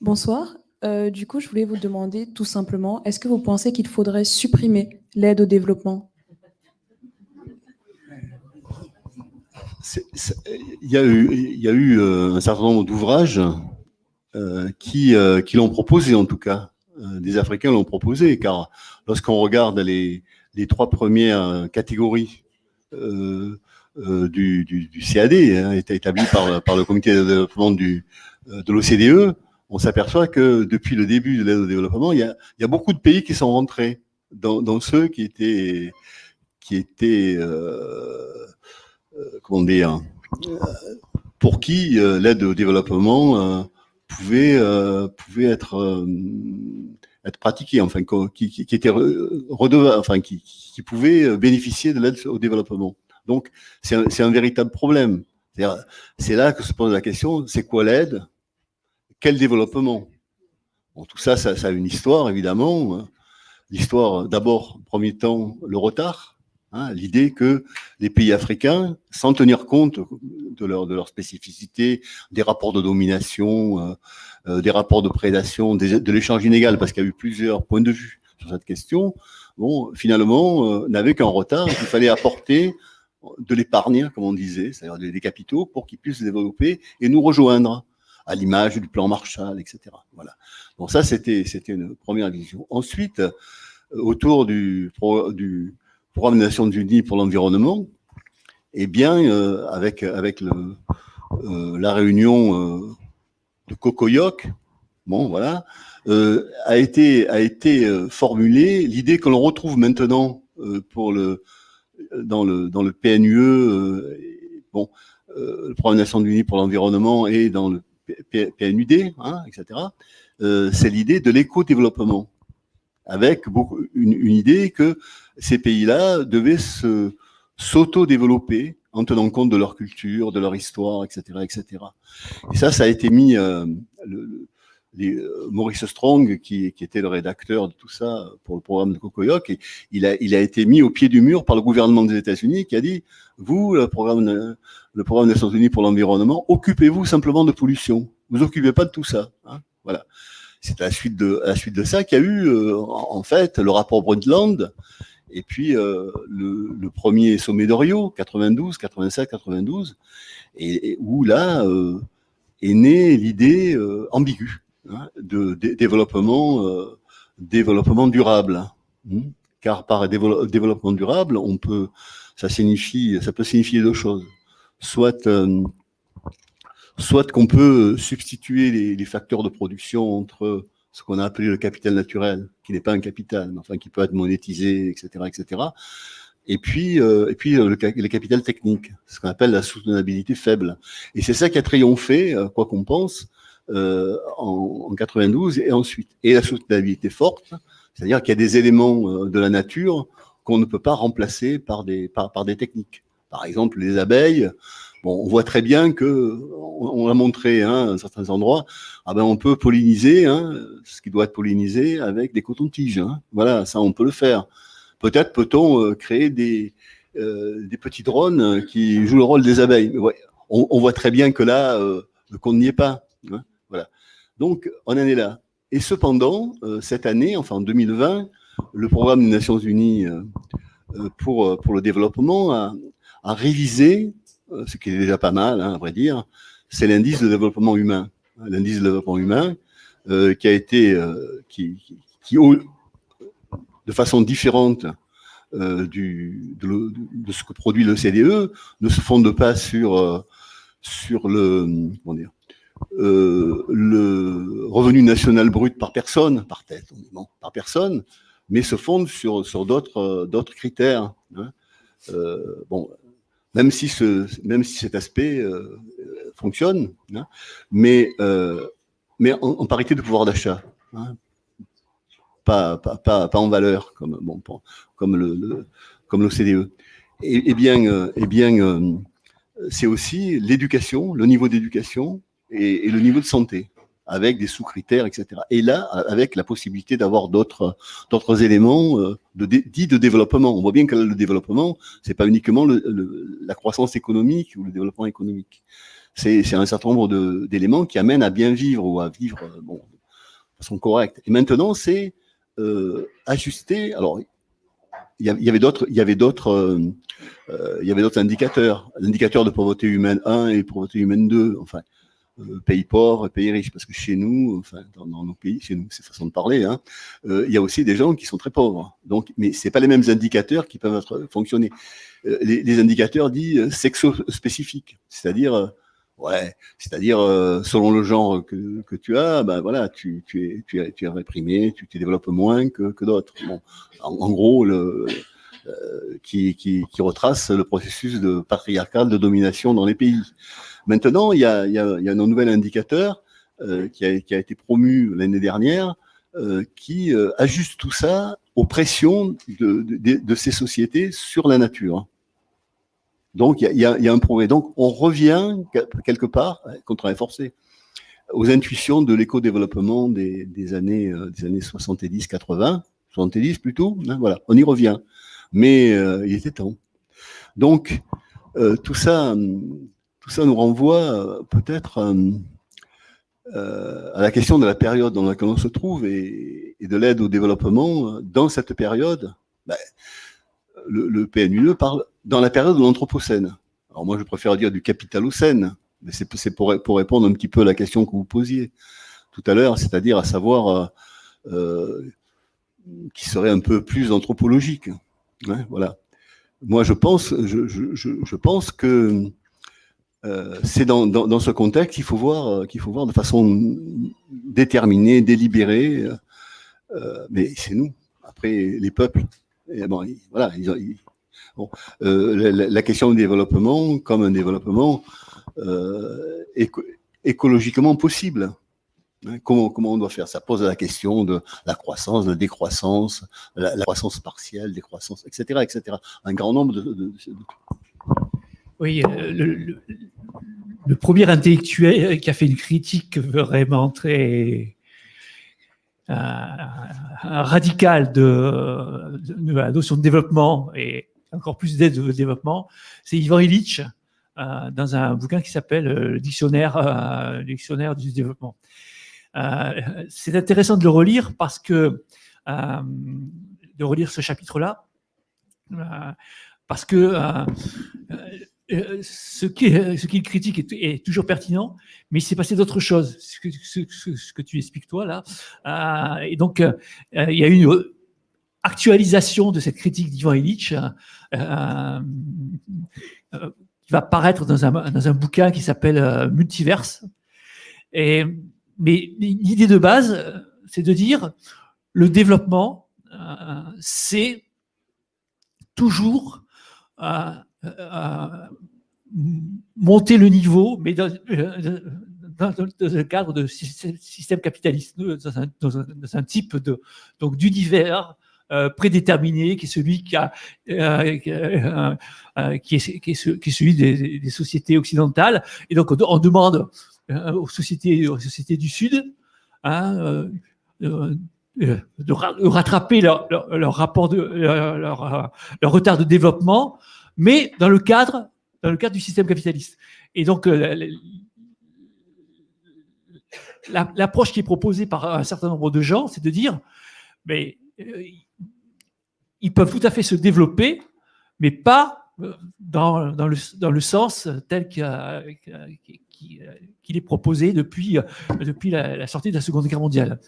Bonsoir. Euh, du coup, je voulais vous demander tout simplement, est-ce que vous pensez qu'il faudrait supprimer l'aide au développement? Il y a eu, euh, un certain nombre d'ouvrages euh, qui, l'ont proposé, en tout cas. des Africains l'ont proposé, car lorsqu'on regarde les, trois premières catégories du, CAD, hein, établi par, par le comité de développement du, de l'OCDE, on s'aperçoit que depuis le début de l'aide au développement, il y, a, beaucoup de pays qui sont rentrés dans, ceux qui étaient, euh, euh, comment dire, euh, pour qui euh, l'aide au développement euh, pouvait, être, pratiquée, enfin, qui, qui, qui pouvait bénéficier de l'aide au développement. Donc, c'est un véritable problème. C'est là que se pose la question, c'est quoi l'aide? Quel développement? Bon, Tout ça, ça, a une histoire, évidemment. L'histoire, d'abord, premier temps, le retard. Hein, L'idée que les pays africains, sans tenir compte de leur, de leur spécificité, des rapports de domination, euh, euh des rapports de prédation, de l'échange inégal, parce qu'il y a eu plusieurs points de vue sur cette question, bon, finalement, euh, n'avaient qu'un retard. Il fallait apporter de l'épargne, comme on disait, c'est-à-dire des capitaux, pour qu'ils puissent se développer et nous rejoindre à l'image du plan Marshall, etc. Voilà. Donc ça, c'était une première vision. Ensuite, euh, autour du, du programme des Nations Unies pour l'environnement, eh bien, euh, avec avec le, euh, la réunion euh, de Cocoyoc, bon voilà, euh, a été a été formulée l'idée que l'on retrouve maintenant pour le dans le dans le PNUE, bon, le programme des Nations Unies pour l'environnement et dans le PNUD, hein, etc., euh, c'est l'idée de l'éco-développement, avec une, idée que ces pays-là devaient s'auto-développer en tenant compte de leur culture, de leur histoire, etc., etc. Et ça, ça a été mis, euh, euh, Maurice Strong, qui, était le rédacteur de tout ça pour le programme de Cocoyoc, et il a, été mis au pied du mur par le gouvernement des États-Unis qui a dit, vous, le programme, des Nations Unies pour l'environnement, occupez-vous simplement de pollution. Vous occupez pas de tout ça. Hein voilà. C'est à la suite de, ça qu'il y a eu, euh, en fait, le rapport Brundtland, et puis euh, le, premier sommet de Rio, 92, 87, 92, et, où là est née l'idée ambiguë Hein, de, développement, euh, développement durable. Hein. Car par développement durable, on peut, ça signifie, ça peut signifier deux choses. Soit, euh, soit qu'on peut substituer les, facteurs de production entre ce qu'on a appelé le capital naturel, qui n'est pas un capital, mais enfin qui peut être monétisé, etc., etc. Et puis, euh, et puis le, le, capital technique, ce qu'on appelle la soutenabilité faible. Et c'est ça qui a triomphé, quoi qu'on pense, euh, en, en, 92 et ensuite. Et la soutenabilité forte, c'est-à-dire qu'il y a des éléments euh, de la nature qu'on ne peut pas remplacer par des, par, par, des techniques. Par exemple, les abeilles, bon, on voit très bien que, on, on a montré hein, à certains endroits, ah ben on peut polliniser hein, ce qui doit être pollinisé avec des cotons-tiges. Hein. Voilà, ça on peut le faire. Peut-être peut-on euh, créer des, des petits drones qui jouent le rôle des abeilles. Ouais, on, voit très bien que là, euh, qu'on n'y est pas. Hein. Donc, on en est là. Et cependant, euh, cette année, enfin en 2020, le programme des Nations Unies euh, euh, pour, le développement a, révisé, ce qui est déjà pas mal, hein, à vrai dire, c'est l'indice de développement humain. L'indice de développement humain qui a été, qui, qui, qui, de façon différente de, ce que produit le CDE, ne se fonde pas sur, sur le, comment dire, euh, le revenu national brut par personne, par tête, bon, par personne, mais se fonde sur, sur d'autres euh, critères. Hein. Euh, bon, même si, ce, même si cet aspect fonctionne, hein, mais, mais en, parité de pouvoir d'achat, hein, pas, pas, pas, en valeur, comme, bon, comme le, le l'OCDE. Et, et, bien, et bien c'est aussi l'éducation, le niveau d'éducation, et, le niveau de santé. avec des sous-critères, etc. Et là, avec la possibilité d'avoir d'autres éléments euh, dits de développement. On voit bien que le développement, c'est pas uniquement la croissance économique ou le développement économique. C'est un certain nombre d'éléments qui amènent à bien vivre ou à vivre euh, bon, de façon correcte. Et maintenant, c'est euh, ajuster. Alors, il y avait d'autres, il y avait d'autres, il y avait d'autres indicateurs. L'indicateur de pauvreté humaine 1 et pauvreté humaine 2. Enfin, euh, pays pauvres, pays riches, parce que chez nous, enfin dans, nos pays, chez nous, c'est façon de parler, hein, euh, il y a aussi des gens qui sont très pauvres. Donc, mais c'est pas les mêmes indicateurs qui peuvent être, fonctionner. Euh, les, les, indicateurs dits sexo-spécifiques, c'est-à-dire Ouais, c'est-à-dire selon le genre que, que, tu as, ben voilà, tu, tu, es, tu, es, tu es réprimé, tu te développes moins que, que d'autres. Bon, en, en, gros, le, euh, qui, qui, qui, retrace le processus de patriarcal de domination dans les pays. Maintenant, il y a, un nouvel indicateur euh, qui, a, été promu l'année dernière, euh, qui euh, ajuste tout ça aux pressions de, ces sociétés sur la nature. Donc, il y a, un progrès. Donc, on revient quelque part, contre forcé, aux intuitions de l'éco-développement des, des, années, euh, années 70-80, 70 plutôt, hein, voilà, on y revient. Mais euh, il était temps. Donc, euh, tout ça, tout ça nous renvoie euh, peut-être euh, à la question de la période dans laquelle on se trouve et, de l'aide au développement. Dans cette période, ben, le, PNUE parle dans la période de l'Anthropocène. Alors moi, je préfère dire du Capitalocène, mais c'est pour, pour, répondre un petit peu à la question que vous posiez tout à l'heure, c'est-à-dire à savoir euh, qui serait un peu plus anthropologique. Voilà. Moi, je pense, je, pense que euh, c'est dans, ce contexte qu'il faut voir, euh, faut voir de façon déterminée, délibérée. Euh, mais c'est nous. Après, les peuples. Voilà. La, question du développement, comme un développement éco écologiquement possible. Hein, comment, on doit faire Ça? Pose la question de la croissance, de la décroissance, la, croissance partielle, décroissance, etc., etc. Un grand nombre de... Oui, euh, le, premier intellectuel qui a fait une critique vraiment très euh, radicale de, la notion de développement et encore plus d'aide au développement, c'est Ivan Illich euh, dans un bouquin qui s'appelle le dictionnaire du développement. Euh, c'est intéressant de le relire parce que euh, de relire ce chapitre-là, euh, parce que ce qu'il ce qui critique est, toujours pertinent, mais il s'est passé d'autres choses, ce que, ce, que, tu expliques toi là. et donc, il y a une actualisation de cette critique d'Ivan Illich qui va paraître dans un, dans un bouquin qui s'appelle Multiverse. Et mais l'idée de base, c'est de dire le développement, euh, c'est toujours euh, euh, monter le niveau, mais dans, dans, dans, le cadre de système capitaliste, dans un, dans un type de donc d'univers euh, prédéterminé, qui est celui qui, a, euh, euh, qui, est, qui, celui des, sociétés occidentales. Et donc on, demande aux sociétés, aux sociétés du Sud, hein, de rattraper leur, leur, de leur, retard de développement, mais dans le cadre dans le cadre du système capitaliste. Et donc l'approche qui est proposée par un certain nombre de gens, c'est de dire, mais ils peuvent tout à fait se développer, mais pas dans, dans, le, dans le sens tel qu'il qui, qui est proposé depuis, depuis la, sortie de la Seconde Guerre mondiale.